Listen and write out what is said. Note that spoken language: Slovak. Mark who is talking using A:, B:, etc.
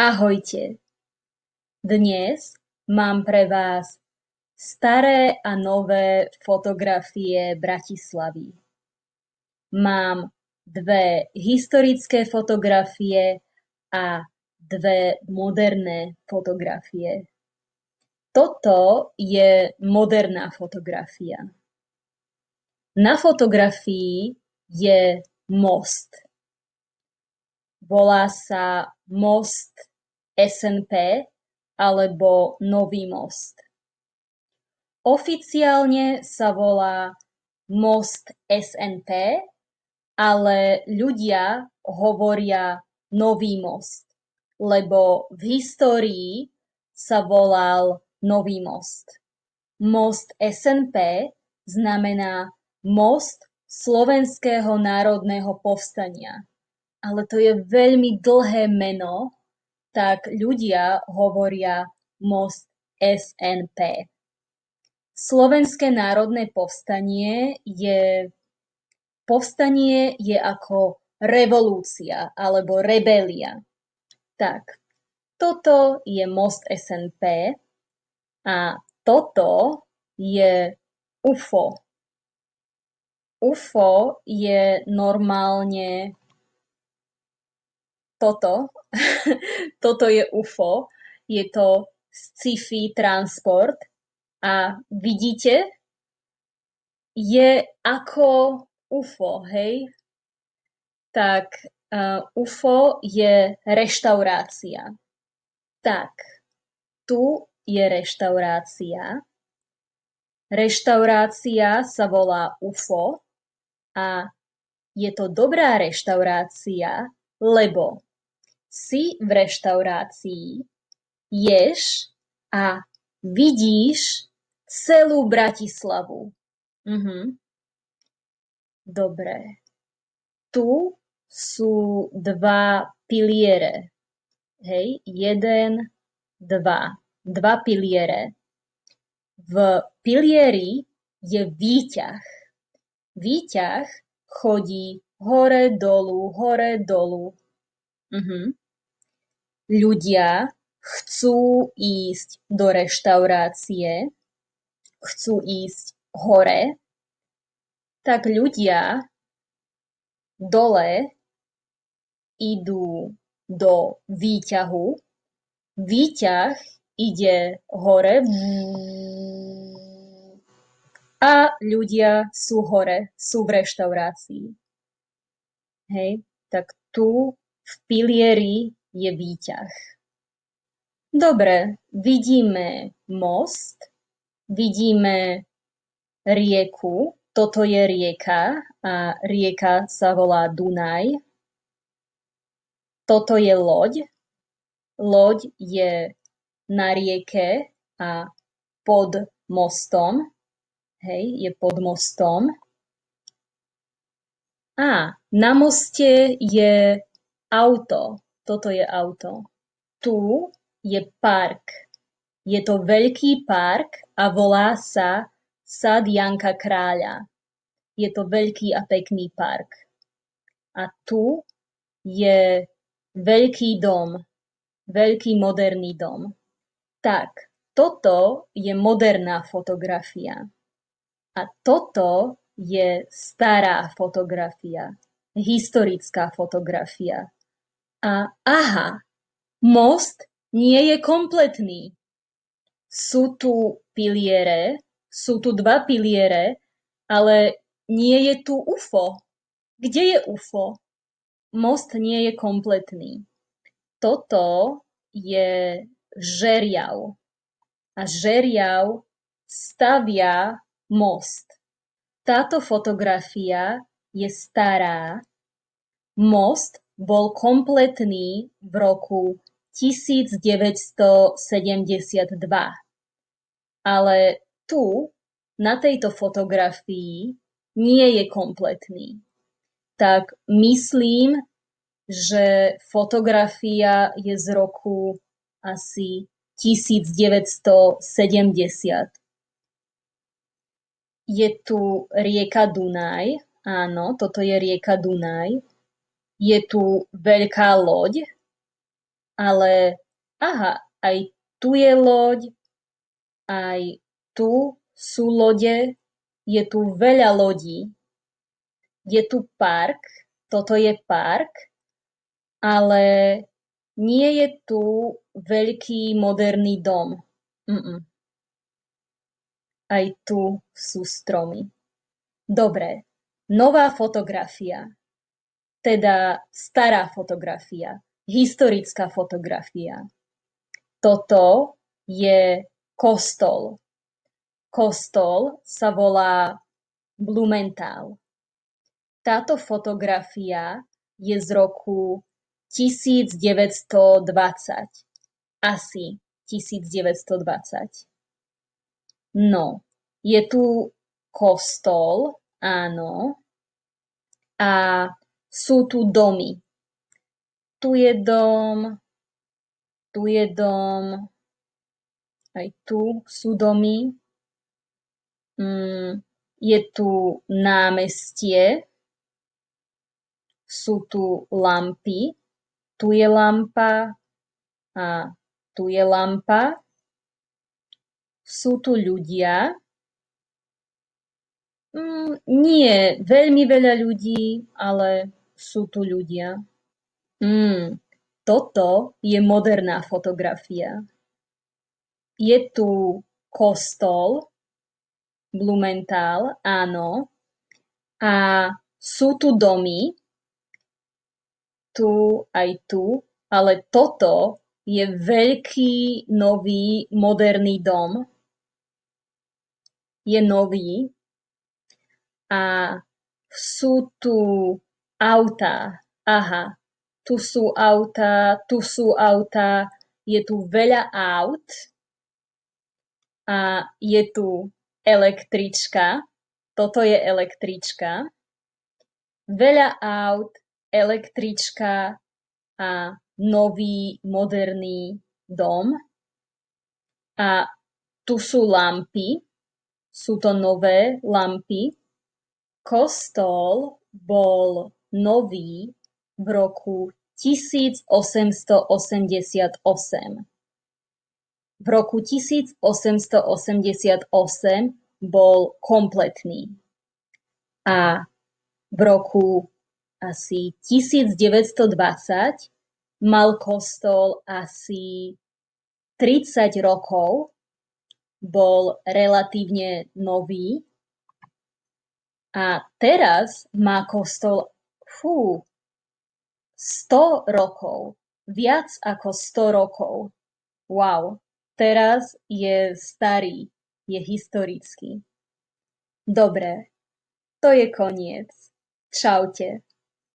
A: Ahojte, dnes mám pre vás staré a nové fotografie Bratislavy. Mám dve historické fotografie a dve moderné fotografie. Toto je moderná fotografia. Na fotografii je most. Volá sa most SNP alebo Nový most. Oficiálne sa volá most SNP, ale ľudia hovoria Nový most, lebo v histórii sa volal Nový most. Most SNP znamená Most Slovenského národného povstania. Ale to je veľmi dlhé meno tak ľudia hovoria most SNP. Slovenské národné povstanie je povstanie je ako revolúcia alebo rebelia. Tak, toto je most SNP a toto je UFO. UFO je normálne toto, toto je UFO, je to sci-fi transport a vidíte, je ako UFO, hej? Tak uh, UFO je reštaurácia. Tak, tu je reštaurácia. Reštaurácia sa volá UFO a je to dobrá reštaurácia, lebo si v reštaurácii, ješ a vidíš celú Bratislavu. Mhm. Dobre. Tu sú dva piliere. Hej, jeden, dva. Dva piliere. V pilieri je výťah. Výťah chodí hore, dolu, hore, dolu. Mhm ľudia chcú ísť do reštaurácie, chcú ísť hore, tak ľudia dole idú do výťahu, výťah ide hore. A ľudia sú hore, sú v reštaurácii. Hej, tak tu v pilieri je výťah. Dobre, vidíme most, vidíme rieku, toto je rieka a rieka sa volá Dunaj. Toto je loď. Loď je na rieke a pod mostom. Hej, je pod mostom. A na moste je auto. Toto je auto. Tu je park. Je to veľký park a volá sa Sad Janka Kráľa. Je to veľký a pekný park. A tu je veľký dom, veľký moderný dom. Tak, toto je moderná fotografia. A toto je stará fotografia, historická fotografia. A aha, most nie je kompletný. Sú tu piliere, sú tu dva piliere, ale nie je tu UFO. Kde je UFO? Most nie je kompletný. Toto je žeriav. A žeriav stavia most. Táto fotografia je stará. Most bol kompletný v roku 1972. Ale tu, na tejto fotografii, nie je kompletný. Tak myslím, že fotografia je z roku asi 1970. Je tu rieka Dunaj, áno, toto je rieka Dunaj je tu veľká loď ale aha, aj tu je loď, aj tu sú lode, je tu veľa lodí. Je tu park, toto je park, ale nie je tu veľký moderný dom. Mm-mm. Aj tu sú stromy. Dobre, nová fotografia. Teda stará fotografia, historická fotografia. Toto je kostol. Kostol sa volá Blumenthal. Táto fotografia je z roku 1920. Asi 1920. No, je tu kostol, áno, a sú tu domy. Tu je dom, tu je dom, aj tu sú domy. Mm, je tu námestie, sú tu lampy, tu je lampa a tu je lampa. Sú tu ľudia. Mm, nie veľmi veľa ľudí, ale sú tu ľudia. Mm, toto je moderná fotografia. Je tu kostol, Blumenthal, áno, a sú tu domy, tu aj tu, ale toto je veľký, nový, moderný dom. Je nový a sú tu autá. Aha, tu sú autá, tu sú autá, je tu veľa aut a je tu električka. Toto je električka. Veľa aut, električka a nový, moderný dom. A tu sú lampy. Sú to nové lampy. Kostol bol nový v roku 1888. V roku 1888 bol kompletný a v roku asi 1920 mal kostol asi 30 rokov, bol relatívne nový a teraz má kostol fú, 100 rokov, viac ako 100 rokov. Wow. Teraz je starý, je historický. Dobre, to je koniec. Čaute.